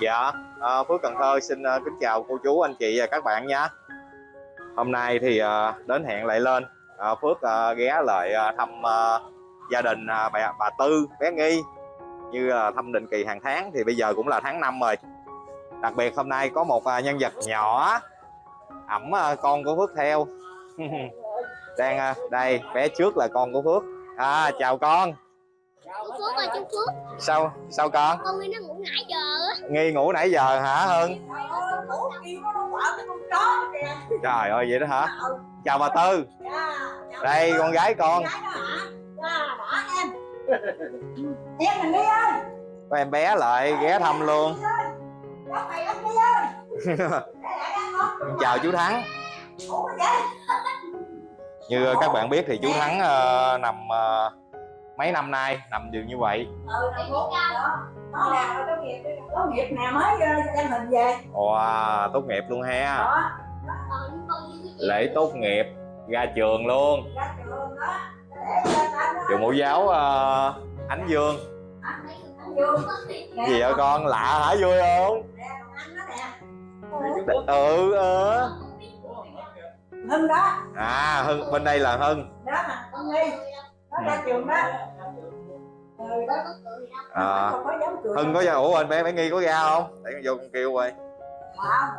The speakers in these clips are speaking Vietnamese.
Dạ, à, Phước Cần Thơ xin à, kính chào cô chú, anh chị và các bạn nha. Hôm nay thì à, đến hẹn lại lên, à, Phước à, ghé lại à, thăm à, gia đình à, bà, bà Tư, bé Nghi như là thăm định kỳ hàng tháng thì bây giờ cũng là tháng 5 rồi. Đặc biệt hôm nay có một à, nhân vật nhỏ ẩm à, con của Phước theo. Đang à, đây, bé trước là con của Phước. À, chào con. Phước ơi chú Phước Sao sao con? Con nghĩ nó ngủ nãy giờ Nghi ngủ nãy giờ hả Hưng? Trời ơi vậy đó hả? Chào bà Tư. Đây con gái con. em mình đi ơi Có em bé lại ghé thăm luôn. Chào chú Thắng. Như các bạn biết thì chú Thắng ờ, nằm ờ, mấy năm nay nằm giường như vậy. ừ là ngủ đó nó làm rồi có nghiệp nè mới ờ, đăng hình về Wow, tốt nghiệp luôn ha. đó Lễ tốt nghiệp ra trường luôn. ra trường đó anh Trường mẫu giáo ờ, Ánh Dương. anh nè Gì vậy con? Lạ hả vui không? đó Ừ ờ. hưng đó À Hưng bên đây là Hưng. đó mà con nghi nó ra trường đó đó À, Hưng có ra ủa anh bé bé nghi có ra không? Để con vô con kêu rồi. à,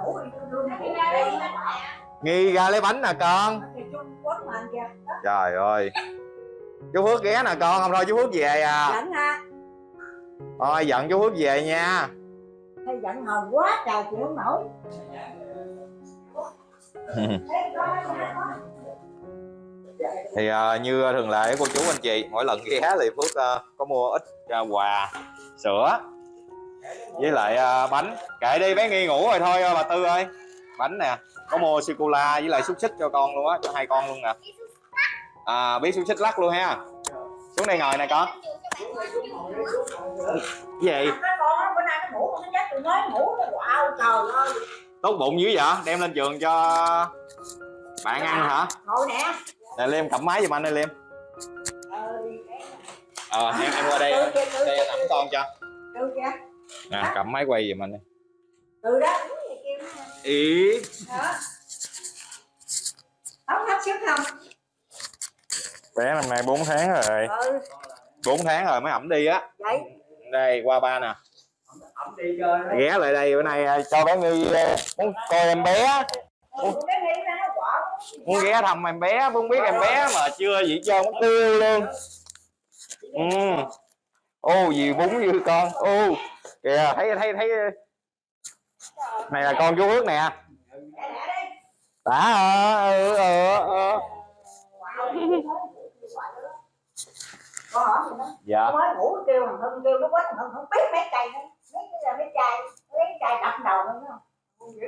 đi Nghi ra lấy bánh nè con. Trời ơi. Chú Phước ghé nè con. Không thôi chú Phước về à? Giận ha Thôi giận chú Phước về nha. Hay giận hờn quá trời chịu không nổi Thì uh, như thường lệ cô chú anh chị Mỗi lần ghé thì Phước uh, có mua ít uh, quà Sữa Với lại uh, bánh. Kệ đi bé nghi ngủ rồi thôi bà Tư ơi. Bánh nè Có mua sô-cô-la với lại xúc xích cho con luôn á Cho hai con luôn nè. À biết xúc xích lắc luôn ha. Xuống đây ngồi nè con. Cái gì? Tốt bụng dữ vậy? Đem lên trường cho bạn ăn hả? Ngồi nè. Nè Liêm cầm máy giùm anh đây Liêm Ờ em em qua đây. Đây kìa nắm con cho. Nè cầm máy quay giùm anh đi. Từ đó. Ý. Đó. Ống hấp sức không? Bé năm nay 4 tháng rồi. Ừ. 4 tháng rồi mới ẩm đi á. Đây qua ba nè. Ghé lại đây bữa nay à, cho bé Nghi à, muốn coi em bé. Ừ, Muốn ghé thăm em bé Muốn biết em bé mà chưa gì cho mất tiêu luôn. Ừ. Ô gì bún như con. Ô kìa thấy thấy thấy. Này là con chú Ước nè. Đã hả ừ, ừ, ừ. con hỏi gì đó Dạ. Nó mới ngủ kêu thằng hưng kêu nó quánh thằng hưng không biết mấy cây nữa. Mấy cái là mấy chai mấy chai đập đầu nữa không? Dữ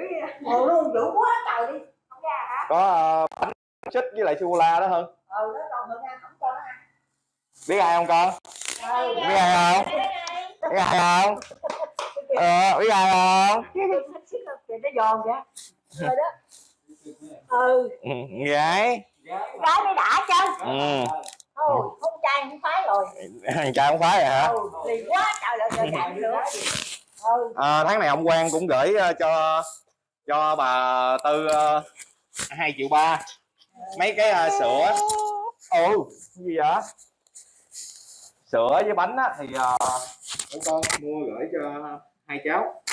luôn dữ quá trời đi có ờ, bánh xích với lại sô cô la đó hơn ừ nó còn hưng ăn không cho nó ăn biết ai không con? Ừ biết ai không? Biết ai không? Ờ biết ai không? Nó giòn kìa rồi đó. Ừ. Ừ, gái cái mới đã chứ. Ừ. Thôi không trai không phái rồi. Thằng trai không phải rồi hả? Ừ lì quá trời ơi trời chạy nữa ừ. À, tháng này ông Quang cũng gửi ờ, cho cho bà Tư hai triệu ba. Mấy cái ờ, sữa. Ừ cái gì vậy? Sữa với bánh á thì uh, con mua gửi cho hai cháu.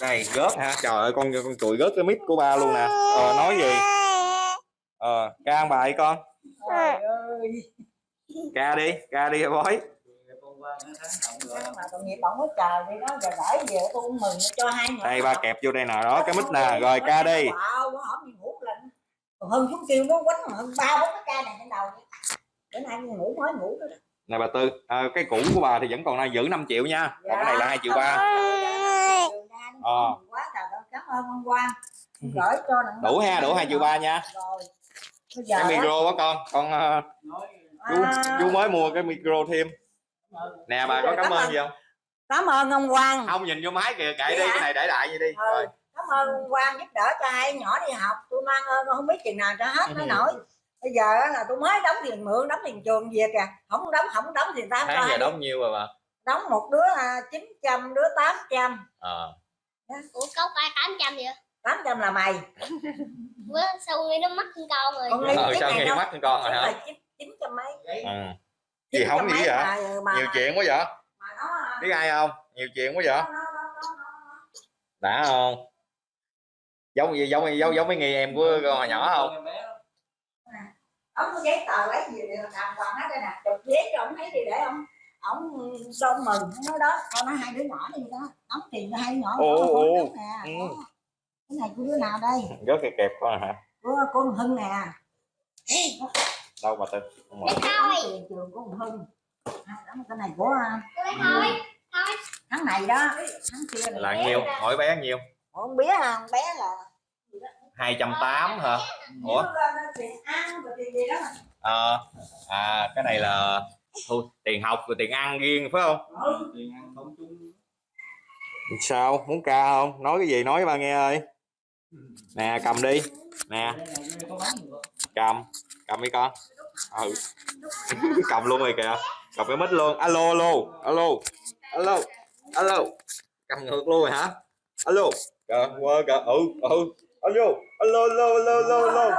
Đây góp hả? Trời ơi con con tụi góp cái mic của ba luôn nè. Ờ nói gì? Ờ ca ăn bài con. Ca đi ca đi bói đây ba kẹp vô đây nè. Đó cái mic nè. Rồi ca đi. Hơn chúng kêu nó quánh hơn ba bốn cái ca này trên đầu bữa nay ngủ mới ngủ đó. Nè bà tư à, cái cũ của bà thì vẫn còn đang giữ 5 triệu nha. Còn cái này là hai triệu ba. Ờ. cảm ơn ông gửi cho nặng đủ ha đủ hai triệu ba nha. cái micro quá con. Con ờ, chú à, chú mới mua cái micro thêm nè bà có cảm ơn gì không? Cảm ơn ông Quang. Không nhìn vô máy kìa kệ đi cái này để đại vậy đi. Ừ. rồi. cảm ơn ông Quang giúp đỡ cho hai nhỏ đi học. Tôi mang ơn không biết chừng nào cho hết nó Ừ. nổi. Bây giờ á là tôi mới đóng tiền mượn đóng tiền trường về kìa. Không đóng không đóng thì tao tháng giờ đóng nhiêu rồi bà? Đóng một đứa à, 900 đứa 800 ờ. Ủa cốc ai tám trăm vậy? 800 là mày. Bữa sau nghĩ nó mất con con rồi. Con cái sao này nghe mắt con rồi hả? chín chín trăm mấy. Ừ. gì không gì vậy mà, mà, nhiều chuyện quá vậy. mà nó biết ai không? Nhiều chuyện quá vậy. Đã không? Giống gì giống giống giống mấy người em của hồi nhỏ không? ông có giấy tờ lấy gì đều đàng hoàng hết đây nè? Chụp giấy cho ông thấy gì để ông ông son mừng. Nó đó con nó hai đứa nhỏ đi đó. Đóng tiền cho hai đứa nhỏ Ồ, đó, ồ, nè Ừ. cái này của đứa nào đây? Rất kẹp kẹp quá hả? Của con hưng nè đâu mà tên? Không mở. thôi trường của con hưng. À, đó, cái này của à, thôi thôi tháng này đó. Tháng kia là nhiêu. Mỗi bé nhiêu. Con bé à, bé là hai trăm tám hả? Ủa. Ờ, à cái này là thôi tiền học rồi tiền ăn riêng phải không? Ừ. sao? Muốn ca không? Nói cái gì? Nói với ba nghe ơi nè cầm đi. Nè. Cầm. Cầm đi con. Ừ. Cầm luôn rồi kìa. Cầm cái mic luôn. Alo alo. Alo. Alo. Alo. Cầm ngược luôn rồi hả? Alo. Kìa qua kìa. Ừ ừ. Alo. Alo alo alo alo alo.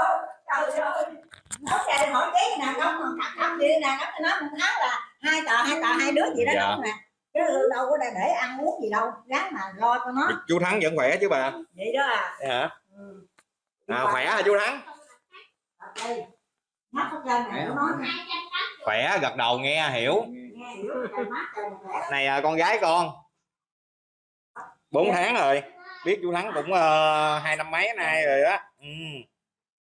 Nói ra đi hỏi giấy nè? Đóng còn gì nè đóng cho nó một tháng là hai tờ hai tờ hai đứa gì đó Dạ. đóng nè chứ đâu có để, ăn uống gì đâu ráng mà lo cho nó. Chú thắng vẫn khỏe chứ bà. Vậy đó à. Vậy hả? Ừ. à, khỏe hả chú thắng? Nó nè. Khỏe gật đầu nghe hiểu. Này à, con gái con. 4 tháng rồi. Biết chú thắng cũng ờ, hai năm mấy nay rồi đó. Ừ.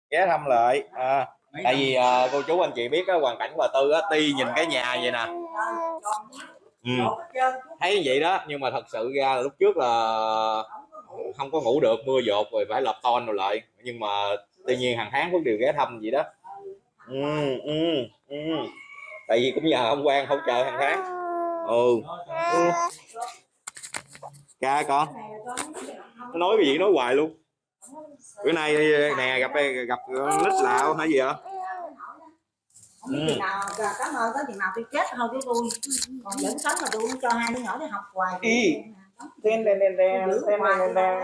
ghé thăm lại à, tại vì ờ, cô chú anh chị biết á, hoàn cảnh bà tư á ti nhìn cái nhà vậy nè ừ. thấy vậy đó nhưng mà thật sự ra là lúc trước là không có ngủ được mưa dột rồi phải lập ton rồi lại. Nhưng mà tuy nhiên hàng tháng vẫn đều ghé thăm vậy đó. Ừ, ừ, ừ. tại vì cũng nhờ ông quan hỗ trợ hàng tháng. Ừ, ừ. ca con. Nó nói cái gì nói hoài luôn. Bữa nay nè gặp gặp nít lạ hả gì hả không biết chừng nào cảm ơn tới chừng nào tôi chết thôi chứ tôi còn vẫn sống mà tôi cũng cho hai đứa nhỏ đi học hoài Ý. đen đen đen đen đen, đen, đen.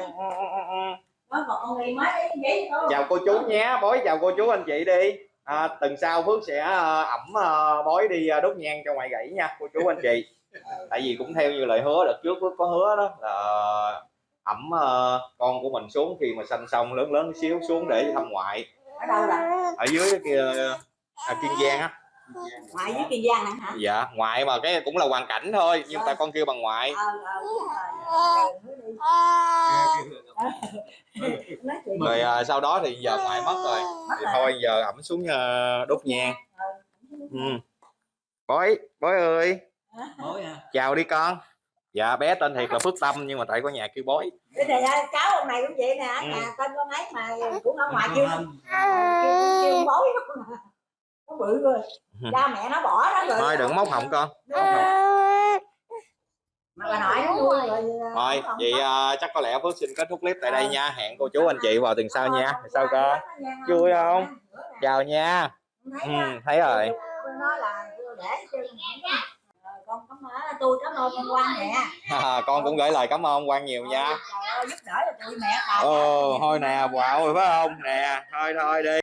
đi chào cô chú nhé bói chào cô chú anh chị đi. À, tuần sau phước sẽ ờ, ẩm ờ, bói đi ờ, đốt nhang cho ngoài gãy nha cô chú anh chị. Tại vì cũng theo như lời hứa đợt trước phước có hứa đó là ẩm con của mình xuống khi mà sanh xong lớn lớn xíu xuống để thăm ngoại. Ở đâu là ở dưới kia à, kiên giang á. Ngoại với kiên giang nè hả? Dạ ngoại mà cái cũng là hoàn cảnh thôi nhưng tại con kêu bằng ngoại. Ờ ờ rồi. Ờ, à, sau đó thì giờ ngoại mất rồi. Thì thôi giờ ẩm xuống ờ, đốt nhang. Ừ. bói bói ơi. Chào đi con. Dạ bé tên thiệt là phước tâm nhưng mà tại có nhà kêu bói. Này à, cháu ông này cũng vậy nè. Ừ. nhà tên con ấy mà cũng ở ngoài kêu kêu kêu bối nó bự rồi cha mẹ nó bỏ đó rồi thôi đừng móc họng con. Mà bà nội nó nuôi rồi. thôi vậy à, chắc có lẽ phước xin kết thúc clip tại đây nha. Hẹn cô chú anh chị vào tuần sau nha. sao cơ Vui không? chào nha. Ừ, thấy rồi. Để cho con cảm ơn tôi cảm ơn con quan mẹ con cũng gửi lời cảm ơn quan nhiều nha. giúp đỡ cho tụi mẹ bà. Ồ thôi nè wow rồi phải không? Nè thôi thôi đi